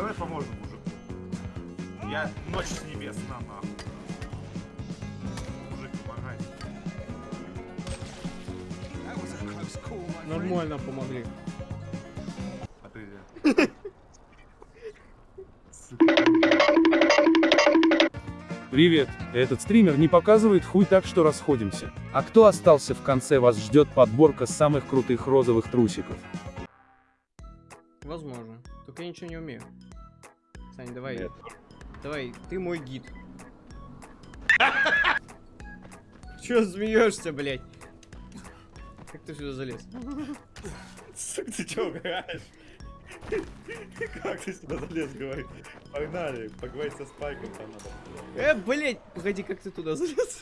давай поможем мужику. Я ночь с небес на нахуй. Мужик, помогай. Нормально помогли. А ты где? Привет, этот стример не показывает хуй так что расходимся. А кто остался в конце вас ждет подборка самых крутых розовых трусиков. Возможно. Только я ничего не умею. Сань, давай. Нет. Давай, ты мой гид. Чё смеешься, блядь? Как ты сюда залез? Сука, ты чё угораешь? Как ты сюда залез, говори? Погнали, поговорить со Спайком там надо. Э, блядь! Погоди, как ты туда залез?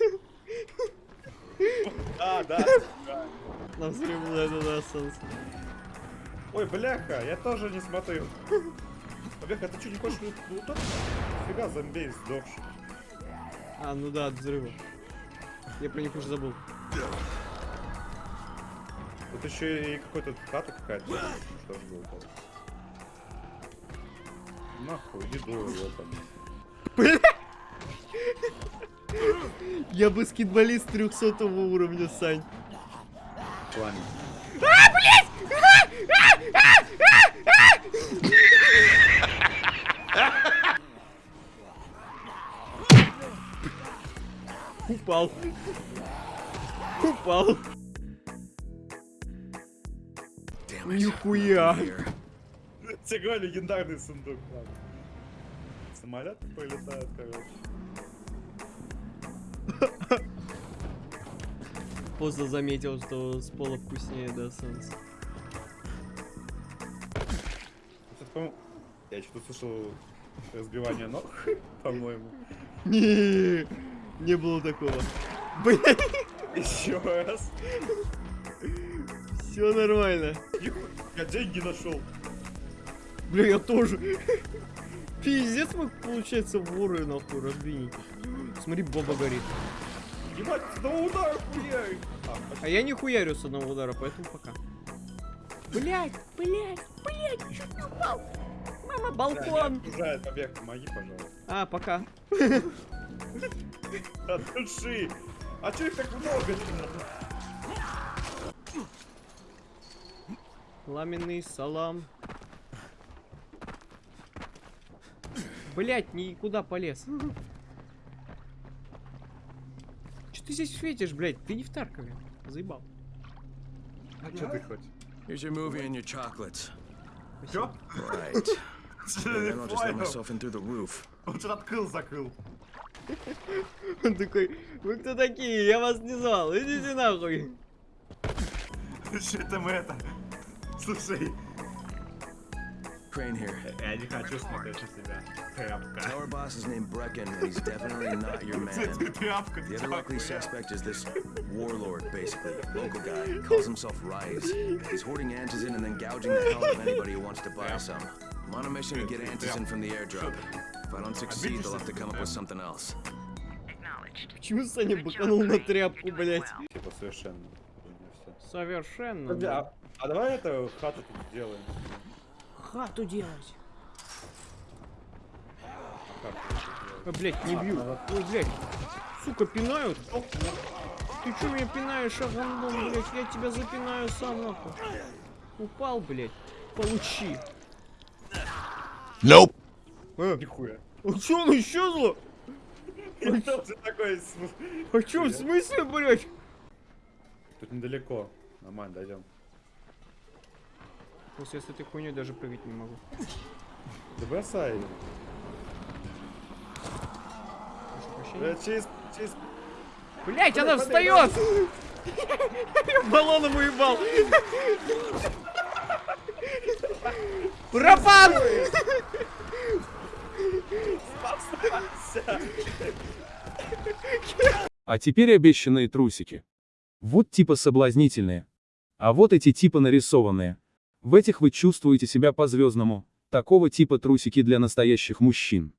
А, да. Нам стремно туда. Ой, бляха, я тоже не смотрю. Бляха, ты что, не хочешь лутать? Фига, зомбей сдохший. А, ну да, от взрыва. Я про них уже забыл. Тут еще и какой-то хата какая-то. Что ж было там? Нахуй, еду его там. Я баскетболист 300 уровня, Сань. Пламя. Упал. Упал. Нихуя. Всего легендарный сундук. ладно. Самолеты пролетают, короче. Поздно заметил, что с пола вкуснее, да, солнце. Я что-то слышал разбивание ног, по-моему. Не, было такого. Блять, Еще раз. все нормально. Я деньги нашел. Бля, я тоже. Пиздец, мы, получается, воры, нахуй, разбийники. Смотри, баба горит. Ебать, на удар хуярь. А, А я не хуярю с одного удара, поэтому пока. Блять, блять, блять, чуть не упал. Мама, балкон. Окружает побег, помоги, пожалуйста. А, пока. От души. А чё их так много? Ламенный салам. Блять, никуда полез. Че ты здесь светишь, блять? Ты не в Таркове. Заебал. А чё ты хоть? Here's your movie and your chocolates. Чё? Right. Then I'll just let myself in through the roof. Он что открыл, закрыл. Он такой, вы кто такие? Я вас не звал. Идите нахуй. Что это мы это? Слушай, Crane here. я не хочу смотреть на себя. Тряпка. Tell our boss is named Brecken, and he's definitely not your man. Ты тряпка, The ты other likely нахуя? suspect is this warlord, basically. Local guy. He calls himself Rise. He's hoarding antizin and then gouging the hell out of anybody who wants to buy some. I'm on a mission to get antizin from the airdrop. If I don't succeed, they'll have to come up with something else. Почему Саня быканул на тряпку, блять? Типа совершенно. Совершенно. Блядь. а, а давай это хату тут сделаем. Хату делать. А, блять, не бью. Ой, блять. Сука, пинают. Ты чё меня пинаешь, агандон, блять? Я тебя запинаю сам, нахуй. Упал, блять. Получи. Nope. А, Нихуя. а чё он исчезло? Такой см- А в смысле, блять? Тут недалеко. Нормально, дойдем. После с этой хуйней даже прыгать не могу. Да бросай. её. Прошу прощения. Бля, через, через... Блять, она встает! Я баллоном уебал! Пропан! А теперь обещанные трусики. Вот типа соблазнительные. А вот эти типа нарисованные. В этих вы чувствуете себя по-звездному. Такого типа трусики для настоящих мужчин.